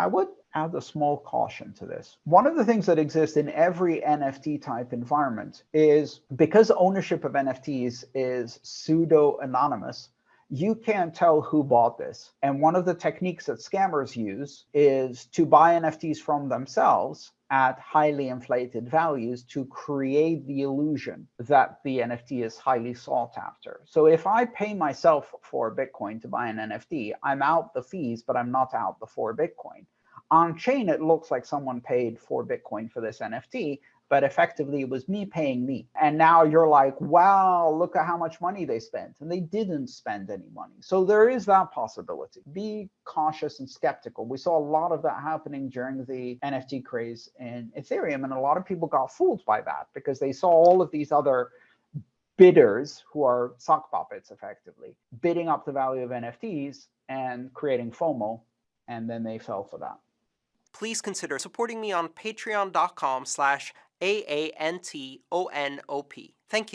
I would add a small caution to this. One of the things that exists in every NFT type environment is because ownership of NFTs is pseudo anonymous, you can't tell who bought this. And one of the techniques that scammers use is to buy NFTs from themselves at highly inflated values to create the illusion that the NFT is highly sought after. So if I pay myself four Bitcoin to buy an NFT, I'm out the fees, but I'm not out the four Bitcoin. On chain, it looks like someone paid four Bitcoin for this NFT, but effectively it was me paying me. And now you're like, wow, look at how much money they spent. And they didn't spend any money. So there is that possibility. Be cautious and skeptical. We saw a lot of that happening during the NFT craze in Ethereum. And a lot of people got fooled by that because they saw all of these other bidders who are sock puppets effectively bidding up the value of NFTs and creating FOMO. And then they fell for that please consider supporting me on patreon.com slash a-A-N-T-O-N-O-P. Thank you.